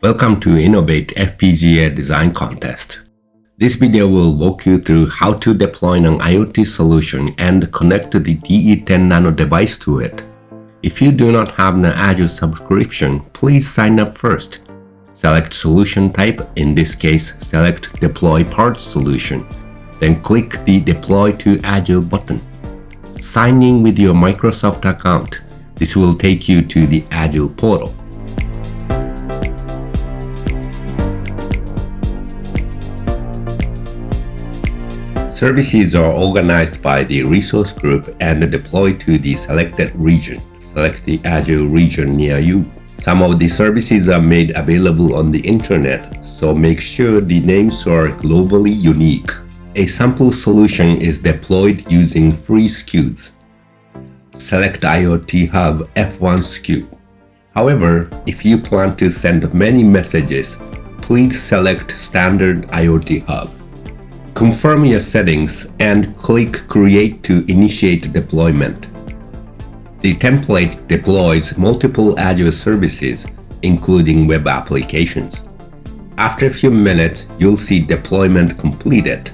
Welcome to Innovate FPGA Design Contest. This video will walk you through how to deploy an IoT solution and connect the DE10 Nano device to it. If you do not have an Azure subscription, please sign up first. Select solution type, in this case select Deploy PaaS Solution. Then click the Deploy to Azure button. Sign in with your Microsoft account. This will take you to the Azure portal. Services are organized by the resource group and deployed to the selected region. Select the Azure region near you. Some of the services are made available on the internet, so make sure the names are globally unique. A sample solution is deployed using free SKUs. Select IoT Hub F1 SKU. However, if you plan to send many messages, please select Standard IoT Hub. Confirm your settings and click Create to initiate deployment. The template deploys multiple Azure services, including web applications. After a few minutes, you'll see deployment completed.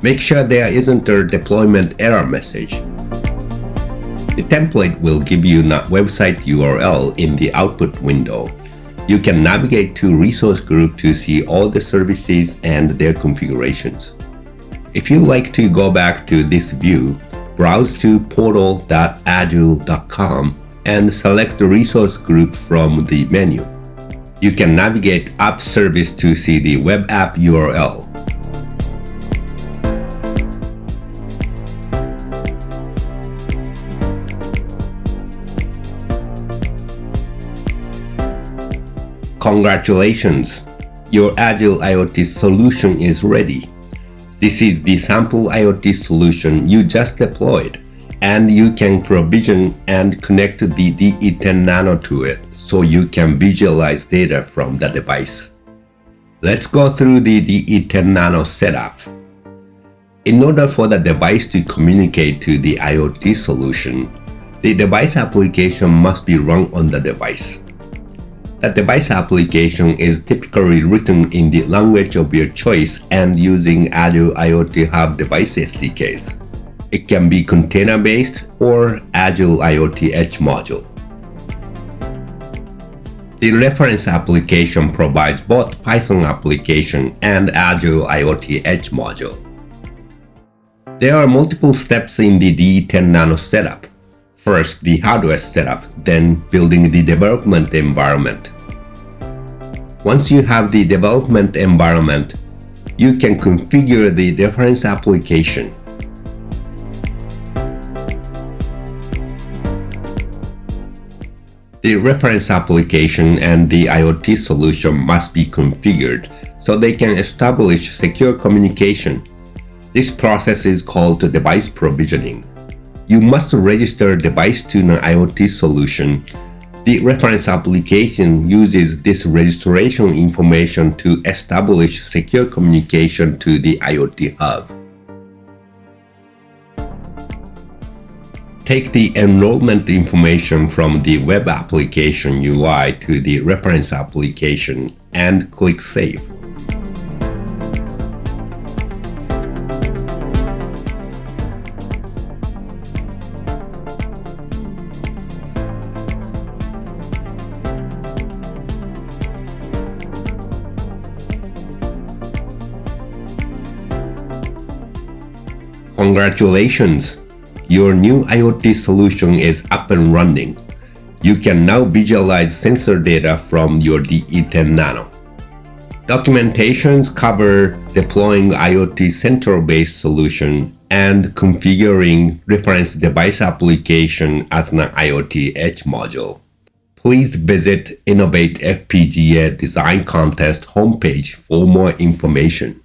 Make sure there isn't a deployment error message. The template will give you a website URL in the output window you can navigate to resource group to see all the services and their configurations. If you like to go back to this view, browse to portal.azure.com and select the resource group from the menu. You can navigate App Service to see the web app URL. Congratulations! Your Azure IoT solution is ready. This is the sample IoT solution you just deployed, and you can provision and connect the DE10 Nano to it so you can visualize data from the device. Let's go through the DE10 Nano setup. In order for the device to communicate to the IoT solution, the device application must be run on the device. The device application is typically written in the language of your choice and using Azure IoT Hub device SDKs. It can be container-based or Azure IoT Edge module. The reference application provides both Python application and Azure IoT Edge module. There are multiple steps in the DE10 Nano setup. First, the hardware setup, then building the development environment. Once you have the development environment, you can configure the reference application. The reference application and the IoT solution must be configured so they can establish secure communication. This process is called device provisioning. You must register device to an IoT solution. The reference application uses this registration information to establish secure communication to the IoT hub. Take the enrollment information from the web application UI to the reference application and click Save. Congratulations! Your new IoT solution is up and running. You can now visualize sensor data from your DE10 Nano. Documentations cover deploying IoT central-based solution and configuring reference device application as an IoT Edge module. Please visit Innovate FPGA Design Contest homepage for more information.